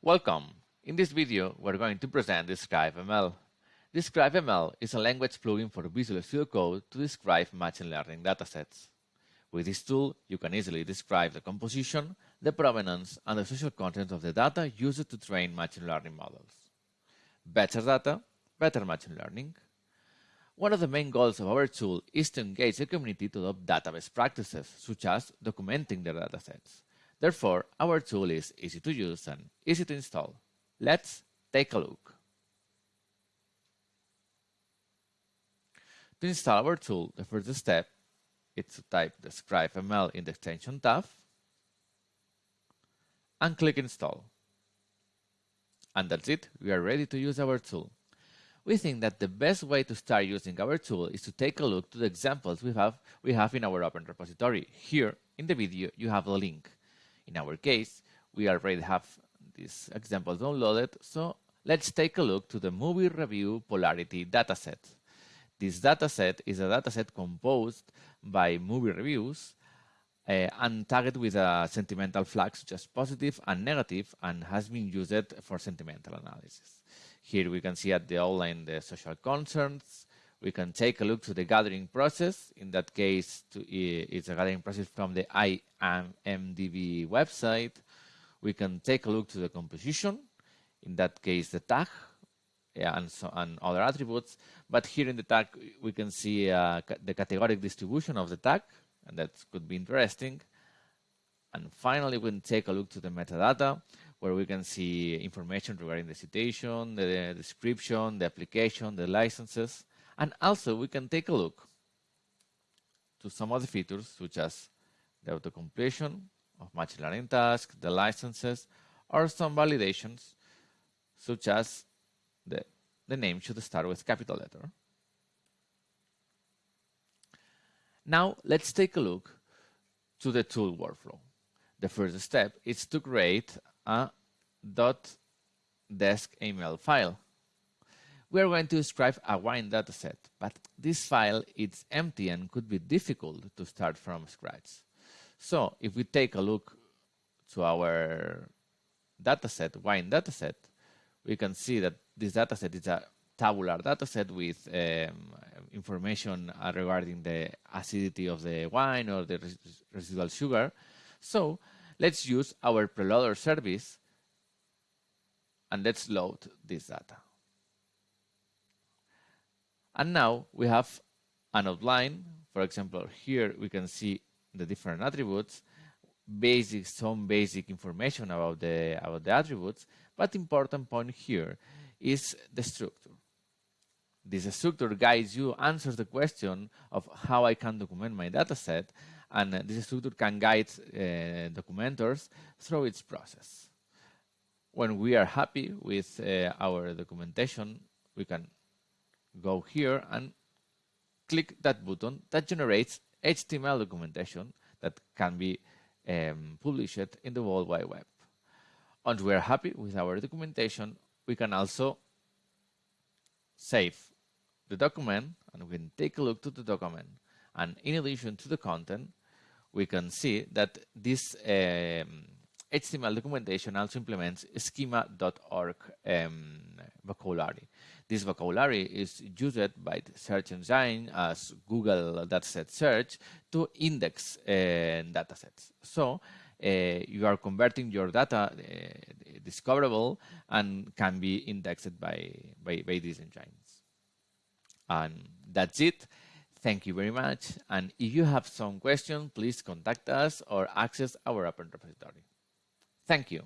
Welcome! In this video, we're going to present DescribeML. DescribeML is a language plugin for Visual Studio Code to describe machine learning datasets. With this tool, you can easily describe the composition, the provenance, and the social content of the data used to train machine learning models. Better data, better machine learning. One of the main goals of our tool is to engage the community to adopt database practices, such as documenting their datasets. Therefore, our tool is easy to use and easy to install. Let's take a look. To install our tool, the first step is to type DescribeML in the extension tab and click install. And that's it, we are ready to use our tool. We think that the best way to start using our tool is to take a look to the examples we have, we have in our open repository. Here in the video you have the link. In our case, we already have these examples downloaded, so let's take a look to the movie review polarity dataset. This dataset is a dataset composed by movie reviews uh, and tagged with a sentimental flag such as positive and negative and has been used for sentimental analysis. Here we can see at the outline the social concerns, we can take a look to the gathering process. In that case, to, it's a gathering process from the IMDb website. We can take a look to the composition. In that case, the tag yeah, and, so, and other attributes. But here in the tag, we can see uh, the categoric distribution of the tag, and that could be interesting. And finally, we can take a look to the metadata, where we can see information regarding the citation, the description, the application, the licenses. And also we can take a look to some of the features such as the auto-completion of machine learning tasks, the licenses, or some validations such as the, the name should start with capital letter. Now let's take a look to the tool workflow. The first step is to create a .desc file we are going to describe a wine dataset, but this file is empty and could be difficult to start from scratch. So if we take a look to our dataset, wine dataset, we can see that this dataset is a tabular dataset with um, information regarding the acidity of the wine or the res residual sugar. So let's use our preloader service and let's load this data. And now we have an outline. For example, here we can see the different attributes, basic, some basic information about the, about the attributes, but important point here is the structure. This structure guides you, answers the question of how I can document my dataset, and this structure can guide uh, documenters through its process. When we are happy with uh, our documentation, we can go here and click that button that generates HTML documentation that can be um, published in the World Wide Web. Once we are happy with our documentation, we can also save the document and we can take a look to the document. And in addition to the content, we can see that this um, HTML documentation also implements schema.org um, vocabulary. This vocabulary is used by the search engine as Google dataset search to index uh, datasets. So uh, you are converting your data uh, discoverable and can be indexed by, by, by these engines. And that's it. Thank you very much. And if you have some questions, please contact us or access our open repository. Thank you.